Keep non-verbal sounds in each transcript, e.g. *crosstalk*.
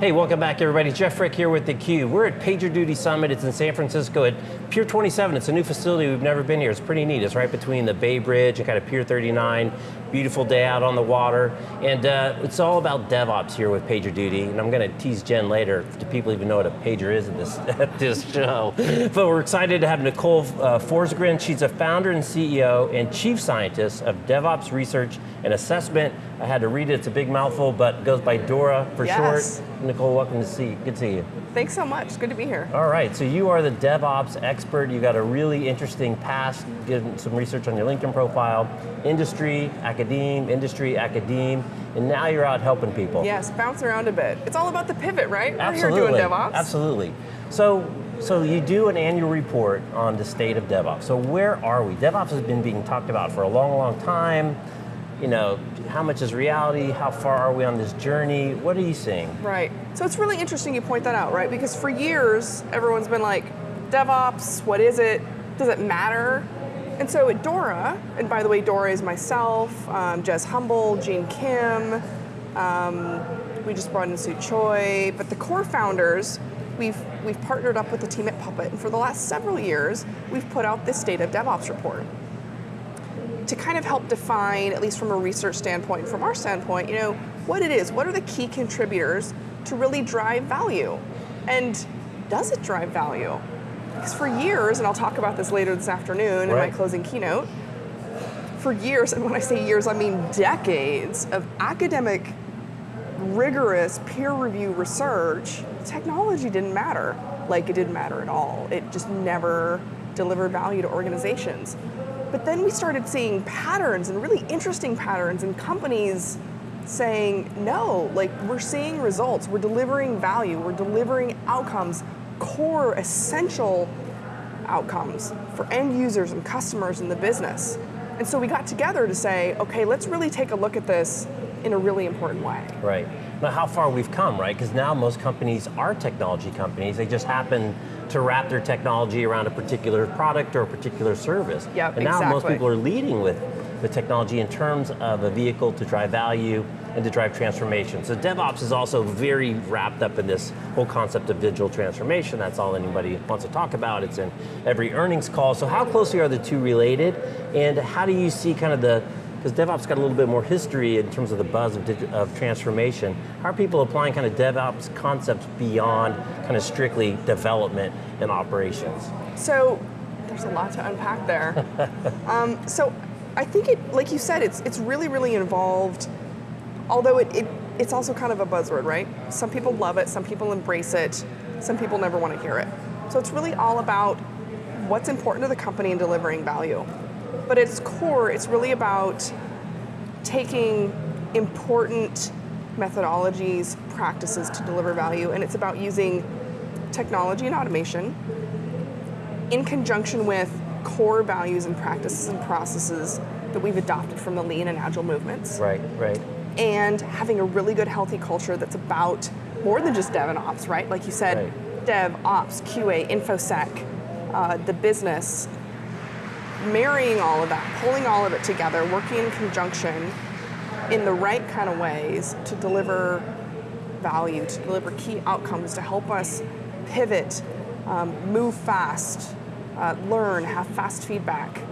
Hey, welcome back everybody. Jeff Frick here with theCUBE. We're at PagerDuty Summit. It's in San Francisco at Pier 27. It's a new facility. We've never been here. It's pretty neat. It's right between the Bay Bridge and kind of Pier 39. Beautiful day out on the water. And uh, it's all about DevOps here with PagerDuty. And I'm going to tease Jen later. Do people even know what a pager is at this, *laughs* at this show? But we're excited to have Nicole uh, Forsgren. She's a founder and CEO and chief scientist of DevOps Research and Assessment. I had to read it. It's a big mouthful, but goes by Dora for yes. short. Nicole, welcome to see you. Good to see you. Thanks so much, good to be here. All right, so you are the DevOps expert. You got a really interesting past, did some research on your LinkedIn profile. Industry, academe, industry, academe, and now you're out helping people. Yes, bounce around a bit. It's all about the pivot, right? Absolutely. We're here doing DevOps. Absolutely. So, so you do an annual report on the state of DevOps. So where are we? DevOps has been being talked about for a long, long time you know, how much is reality? How far are we on this journey? What are you seeing? Right. So it's really interesting you point that out, right? Because for years, everyone's been like, DevOps, what is it? Does it matter? And so at Dora, and by the way, Dora is myself, um, Jez Humble, Gene Kim, um, we just brought in Sue Choi, but the core founders, we've, we've partnered up with the team at Puppet, and for the last several years, we've put out this State of DevOps report to kind of help define, at least from a research standpoint, from our standpoint, you know, what it is, what are the key contributors to really drive value? And does it drive value? Because for years, and I'll talk about this later this afternoon right. in my closing keynote, for years, and when I say years, I mean decades of academic, rigorous, peer review research, technology didn't matter like it didn't matter at all. It just never delivered value to organizations. But then we started seeing patterns and really interesting patterns in companies saying, no, like we're seeing results, we're delivering value, we're delivering outcomes, core, essential outcomes for end users and customers in the business. And so we got together to say, okay, let's really take a look at this in a really important way. Right. Now how far we've come, right? Because now most companies are technology companies. They just happen to wrap their technology around a particular product or a particular service. Yep, and now exactly. most people are leading with the technology in terms of a vehicle to drive value and to drive transformation. So DevOps is also very wrapped up in this whole concept of digital transformation. That's all anybody wants to talk about. It's in every earnings call. So how closely are the two related? And how do you see kind of the because DevOps got a little bit more history in terms of the buzz of, of, transformation. How are people applying kind of DevOps concepts beyond kind of strictly development and operations? So, there's a lot to unpack there. *laughs* um, so, I think it, like you said, it's, it's really, really involved, although it, it, it's also kind of a buzzword, right? Some people love it, some people embrace it, some people never want to hear it. So it's really all about what's important to the company in delivering value. But at its core, it's really about taking important methodologies, practices to deliver value, and it's about using technology and automation in conjunction with core values and practices and processes that we've adopted from the lean and agile movements. Right, right. And having a really good healthy culture that's about more than just dev and ops, right? Like you said, right. dev, ops, QA, InfoSec, uh, the business, marrying all of that, pulling all of it together, working in conjunction in the right kind of ways to deliver value, to deliver key outcomes, to help us pivot, um, move fast, uh, learn, have fast feedback,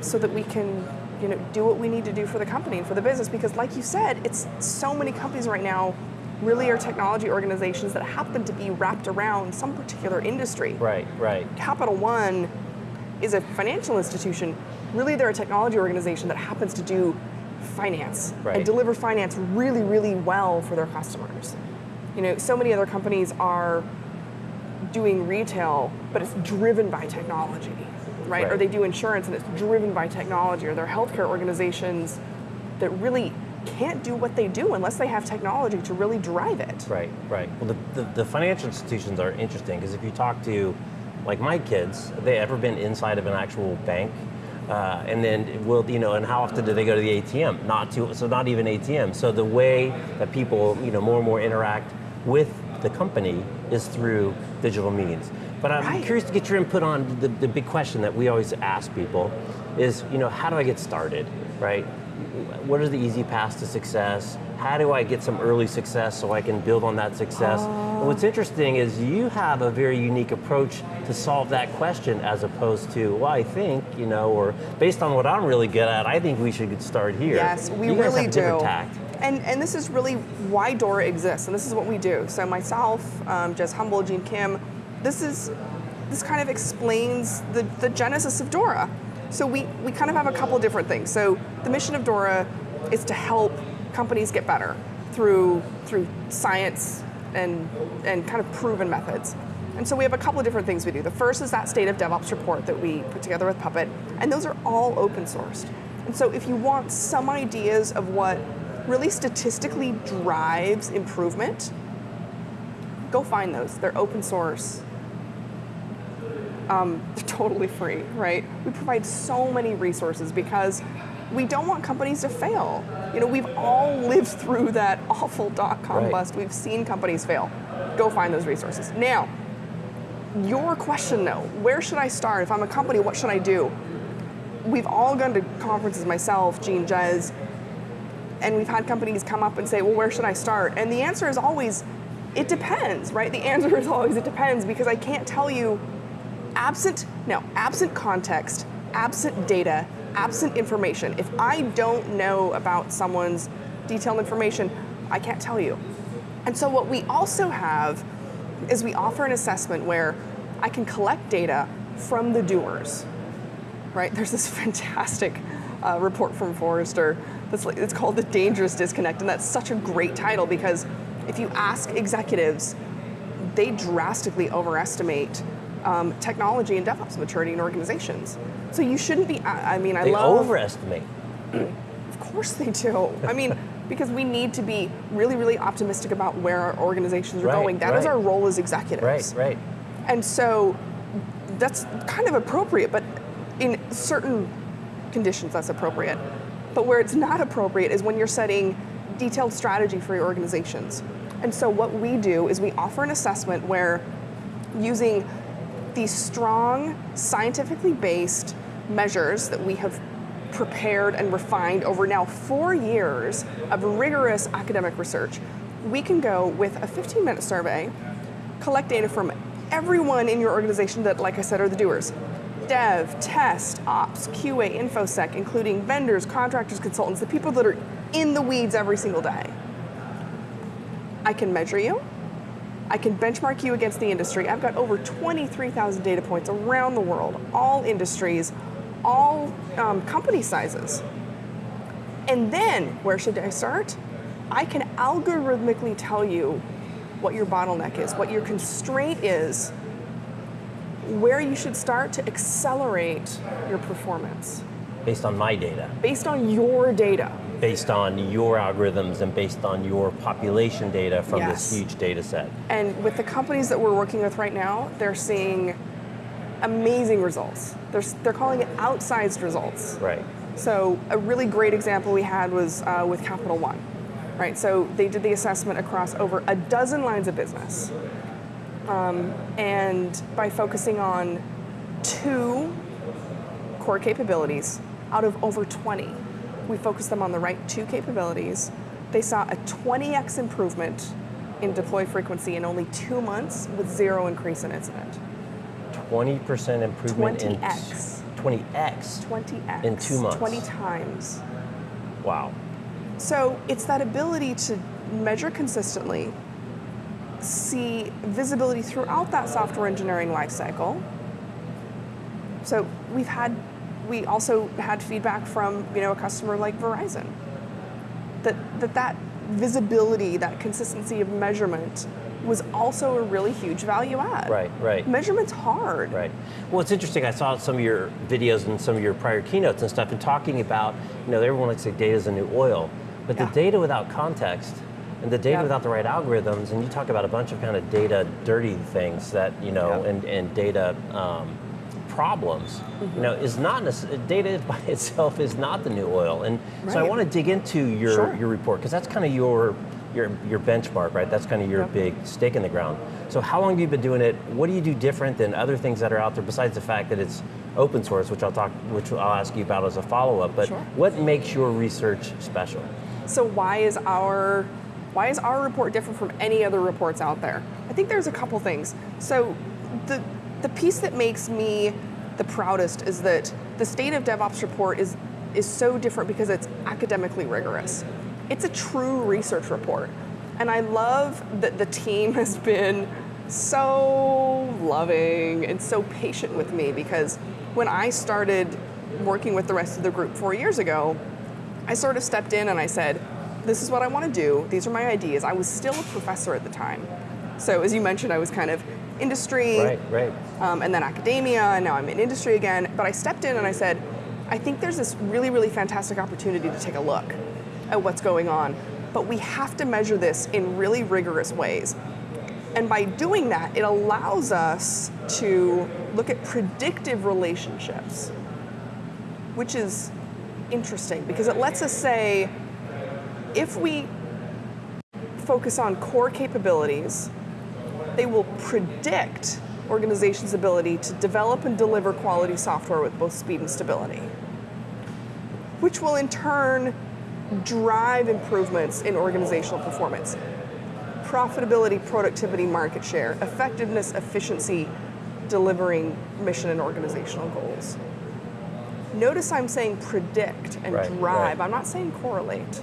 so that we can you know, do what we need to do for the company and for the business. Because like you said, it's so many companies right now really are technology organizations that happen to be wrapped around some particular industry. Right, right. Capital One is a financial institution, really they're a technology organization that happens to do finance right. and deliver finance really, really well for their customers. You know, so many other companies are doing retail, but it's driven by technology, right? right? Or they do insurance and it's driven by technology, or they're healthcare organizations that really can't do what they do unless they have technology to really drive it. Right, right. Well, the, the, the financial institutions are interesting because if you talk to like my kids, have they ever been inside of an actual bank? Uh, and then will you know? And how often do they go to the ATM? Not to, so not even ATM. So the way that people you know more and more interact with the company is through digital means. But I'm Right. curious to get your input on the, the big question that we always ask people is, you know, how do I get started, right? What are the easy paths to success? How do I get some early success so I can build on that success? And what's oh. interesting is you have a very unique approach to solve that question as opposed to, well, I think, you know, or based on what I'm really good at, I think we should get started here. Yes, we you guys really have a different do. tact. And, and this is really why Dora exists, and this is what we do. So myself, um, Jez Humble, Gene Kim, this is this kind of explains the, the genesis of Dora. So we, we kind of have a couple different things. So the mission of Dora is to help companies get better through through science and and kind of proven methods. And so we have a couple of different things we do. The first is that state of DevOps report that we put together with Puppet, and those are all open sourced. And so if you want some ideas of what really statistically drives improvement, go find those. They're open source. Um, *laughs* they're totally free, right? We provide so many resources because we don't want companies to fail. You know, we've all lived through that *laughs* awful dot com Right. bust. We've seen companies fail. Go find those resources. Now, your question though, where should I start? If I'm a company, what should I do? We've all gone to conferences, myself, Gene, Jez, and we've had companies come up and say, well, where should I start? And the answer is always, it depends, right? The *laughs* answer is always, it depends, because I can't tell you, absent, no, absent context, absent data, absent information. If I don't know about someone's detailed information, I can't tell you. And so what we also have is we offer an assessment where I can collect data from the doers right? There's this *laughs* fantastic uh, report from Forrester that's like, it's called the dangerous disconnect, and that's such a great title because if you ask executives, they drastically overestimate um, technology and DevOps maturity in organizations. So you shouldn't be. I, I mean, I They love. overestimate. *clears throat* Of course they do. I mean, *laughs* because we need to be really, really optimistic about where our organizations are Right, going. That is right. our role as executives. Right, right. And so that's kind of appropriate, but in certain conditions that's appropriate. But where it's not appropriate is when you're setting detailed strategy for your organizations. And so what we do is we offer an assessment where using these strong, scientifically based measures that we have prepared and refined over now four years of rigorous academic research, we can go with a 15 minute survey, collect data from everyone in your organization that, like I said, are the doers dev, test, ops, QA, InfoSec, including vendors, contractors, consultants, the people that are in the weeds every single day. I can measure you. I can benchmark you against the industry. I've got over 23,000 data points around the world, all industries, all um, company sizes. And then, where should I start? I can algorithmically tell you what your bottleneck is, what your constraint is, where you should start to accelerate your performance Based on my data, based on your data. based on your algorithms, and based on your population data from Yes. this huge data set. And with the companies that we're working with right now, they're seeing amazing results. They're, they're calling it outsized results. Right. So a really great example we had was uh, with Capital One, right? So they did the assessment across over a dozen lines of business, um, and by focusing on two core capabilities out of over 20, we focused them on the right two capabilities. They saw a 20x improvement in deploy frequency in only two months with zero increase in incident. 20% improvement 20x. in 20x. 20x. In two months. 20 times. Wow. So it's that ability to measure consistently, see visibility throughout that software engineering lifecycle. So we've had, we also had feedback from you know a customer like Verizon that that, that visibility, that consistency of measurement was also a really huge value add. Right, right. Measurement's hard. Right. Well, it's interesting. I saw some of your videos and some of your prior keynotes and stuff, and talking about, you know, everyone likes to say data is the new oil, but Yeah. the data without context and the data Yeah. without the right algorithms, and you talk about a bunch of kind of data dirty things that, you know, Yeah. and, and data um, problems, Mm-hmm. you know, is not, data *laughs* by itself is not the new oil. And so I want to dig into your, Sure. your report, because that's kind of your, your, your benchmark, right? That's kind of your Yep. big stake in the ground. So how long have you been doing it? What do you do different than other things that are out there besides the fact that it's open source, which I'll talk, which I'll ask you about as a follow-up, but Sure. what makes your research special? So why is our why is our report different from any other reports out there? I think there's a couple things. So the the piece that makes me the proudest is that the state of DevOps report is is so different because it's academically rigorous. It's a true research report. And I love that the team *laughs* has been so loving and so patient with me because when I started working with the rest of the group four years ago, I sort of stepped in and I said, This is what I want to do. These are my ideas. I was still a professor at the time. So, as you mentioned, I was kind of industry Right, right. um, and then academia, and now I'm in industry again. But I stepped in and I said, I think there's this really, really fantastic opportunity to take a look at what's going on. But we have to measure this in really rigorous ways. And by doing that, it allows us to look at predictive relationships, which is interesting because it lets us say if we focus on core capabilities, they will predict organizations' ability to develop and deliver quality software with both speed and stability, which will in turn drive improvements in organizational performance profitability, productivity, market share, effectiveness, efficiency, delivering mission and organizational goals. Notice I'm saying predict and Right, drive. right. I'm not saying correlate,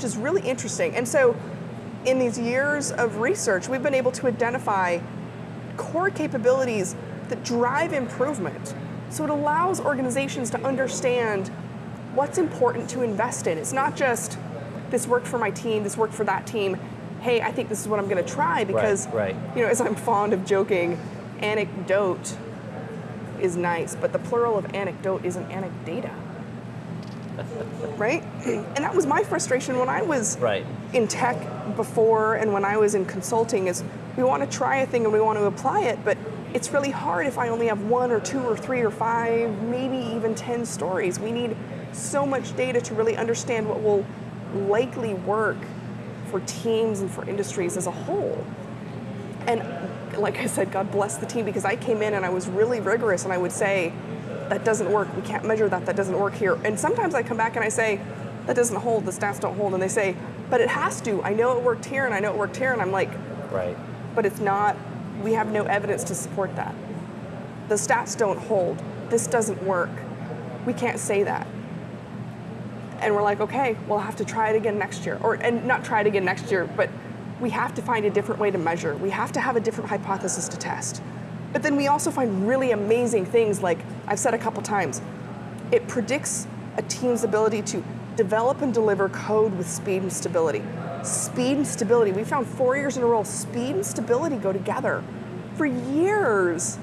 which is really interesting. And so, in these years of research, we've been able to identify core capabilities that drive improvement. So, it allows organizations to understand what's important to invest in. It's not just this worked for my team, this worked for that team. Hey, I think this is what I'm going to try because, right. you know, as I'm fond of joking, anecdote is nice, but the plural of anecdote isn't anecdata. Right? And that was my frustration when I was Right. in tech before and when I was in consulting is we want to try a thing and we want to apply it, but it's really hard if I only have one or two or three or five, maybe even 10 stories. We need so much data to really understand what will likely work for teams and for industries as a whole. And like I said, God bless the team because I came in and I was really rigorous and I would say, that doesn't work. We can't measure that. That doesn't work here. And sometimes I come back and I say, that doesn't hold. The stats don't hold. And they say, but it has to. I know it worked here and I know it worked here. And I'm like, Right. but it's not, we have no evidence to support that. The stats don't hold. This doesn't work. We can't say that. And we're like, okay, we'll have to try it again next year. Or and not try it again next year, but we have to find a different way to measure. We have to have a different hypothesis to test. But then we also find really amazing things like I've said a couple times, it predicts a team's ability to develop and deliver code with speed and stability. Speed and stability. We found four years in a row, speed and stability go together. For years,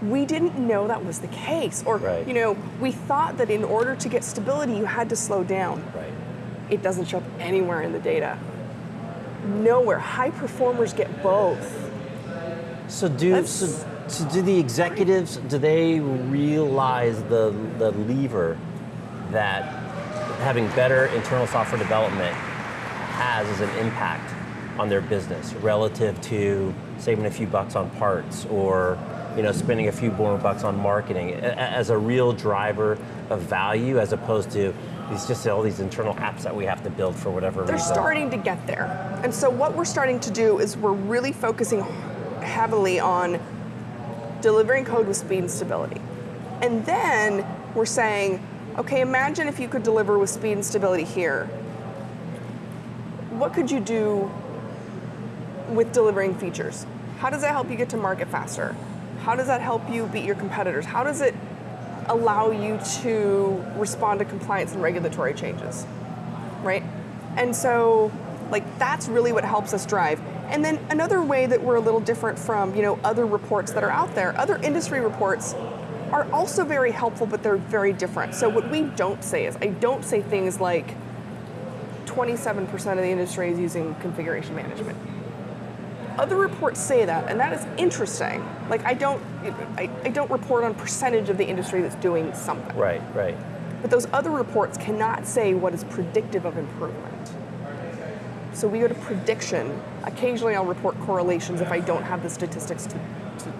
we didn't know that was the case. Or, Right. you know, we thought that in order to get stability, you had to slow down. Right. It doesn't show up anywhere in the data. Nowhere. High performers get both. So do so, so do the executives do they realize the the lever that having better internal software development has as an impact on their business relative to saving a few bucks on parts or you know spending a few more bucks on marketing as a real driver of value as opposed to these just all these internal apps that we have to build for whatever They're reason. starting to get there. And so what we're starting to do is we're really focusing heavily on delivering code with speed and stability. And then we're saying, okay, imagine if you could deliver with speed and stability here. What could you do with delivering features? How does that help you get to market faster? How does that help you beat your competitors? How does it allow you to respond to compliance and regulatory changes? right? And so, like, that's really what helps us drive. And then another way that we're a little different from, you know, other reports that are out there, other industry reports are also very helpful, but they're very different. So what we don't say is, I don't say things like 27% of the industry is using configuration management. Other reports say that, and that is interesting. Like I don't, I, I don't report on percentage of the industry that's doing something. Right, right. But those other reports cannot say what is predictive of improvement. So we go to prediction. Occasionally, I'll report correlations if I don't have the statistics to, to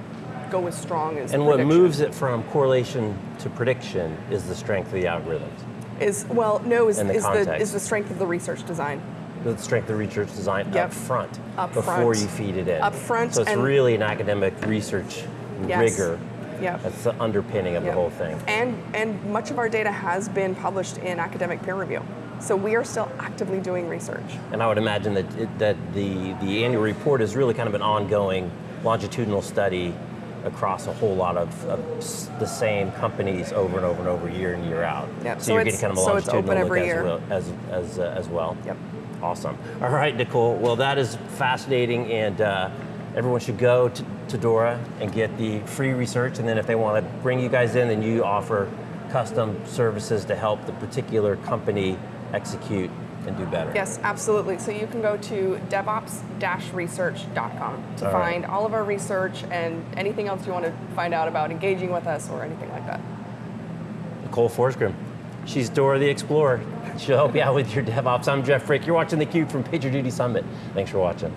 go as strong as. And what moves it from correlation to prediction is the strength of the algorithms, is well, no, is, the is the is the strength of the research design. the strength of the research design Yep. up front Up before front. you feed it in. Up front So it's really an academic research Yes. rigor. Yeah. That's the underpinning of Yep. the whole thing. And and much of our data has been published in academic peer review. So we are still actively doing research. And I would imagine that it, that the the annual report is really kind of an ongoing longitudinal study across a whole lot of, of the same companies over and over and over, year in year out. Yep, So, so you're getting kind of a so longitudinal look as year. well. As as, uh, as well. Yep. Awesome. All right, Nicole. Well, that is fascinating, and uh, everyone should go to, to Dora and get the free research. And then, if they want to bring you guys in, then you offer custom services to help the particular company execute and do better. Yes, absolutely. So you can go to devops-research.com to All right. find all of our research and anything else you want to find out about engaging with us or anything like that. Nicole Forsgren. She's Dora the Explorer. She'll help you out with your DevOps. I'm Jeff Frick. You're watching theCUBE from PagerDuty Summit. Thanks for watching.